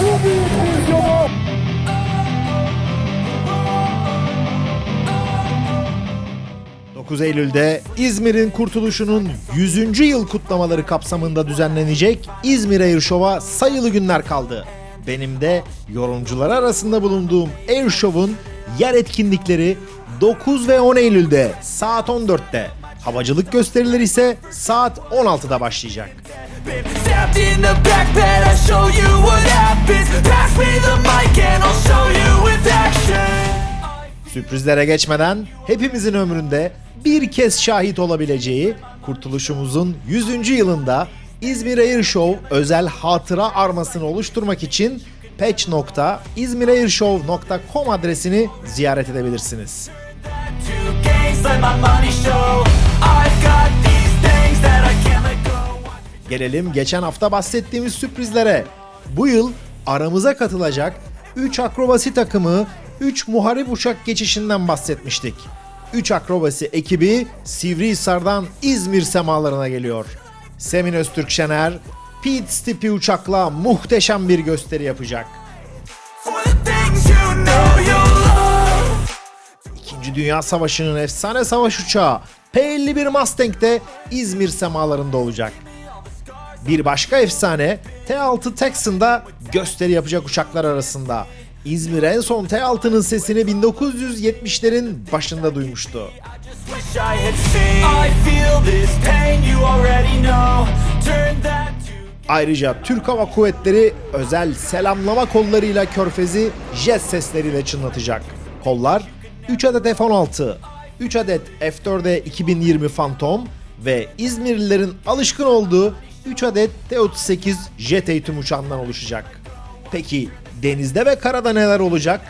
Bu büyük vizyonu. Eylül'de İzmir'in kurtuluşunun 100. yıl kutlamaları kapsamında düzenlenecek İzmir Air Show'a sayılı günler kaldı. Benim de yorumcular arasında bulunduğum Air Show'un yer etkinlikleri 9 ve 10 Eylül'de saat 14'te, havacılık gösterileri ise saat 16'da başlayacak. Been stabbed in the backpack, I'll show you what happens. Pass me the mic and I'll show you with action. Sürprizlere geçmeden hepimizin ömründe bir kez şahit olabileceği kurtuluşumuzun 100. yılında İzmir Air Show özel hatıra armasını oluşturmak için patch.izmirairshow.com adresini ziyaret edebilirsiniz. Gelelim geçen hafta bahsettiğimiz sürprizlere. Bu yıl aramıza katılacak 3 akrobasi takımı 3 muharip uçak geçişinden bahsetmiştik. 3 akrobasi ekibi Sivrihisar'dan İzmir semalarına geliyor. Semin Öztürk Şener, Pete Stipi uçakla muhteşem bir gösteri yapacak. İkinci Dünya Savaşı'nın efsane savaş uçağı P-51 Mustang de İzmir semalarında olacak. Bir başka efsane T-6 Texan'da gösteri yapacak uçaklar arasında. İzmir en son T-6'nın sesini 1970'lerin başında duymuştu. Ayrıca Türk Hava Kuvvetleri özel selamlama kollarıyla körfezi jet sesleriyle çınlatacak. Kollar 3 adet F-16, 3 adet F-4'e 2020 Phantom ve İzmirlilerin alışkın olduğu 3 adet T-38 jet eğitim uçağından oluşacak. Peki denizde ve karada neler olacak?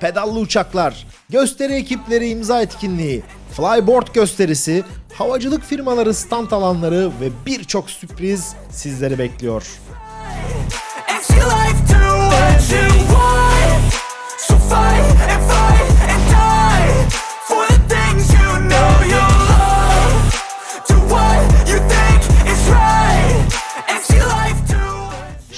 Pedallı uçaklar, gösteri ekipleri imza etkinliği, flyboard gösterisi, havacılık firmaları stand alanları ve birçok sürpriz sizleri bekliyor.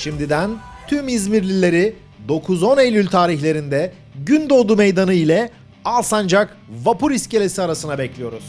Şimdiden tüm İzmirlileri 9-10 Eylül tarihlerinde Gündoğdu Meydanı ile Alsancak Vapur İskelesi arasına bekliyoruz.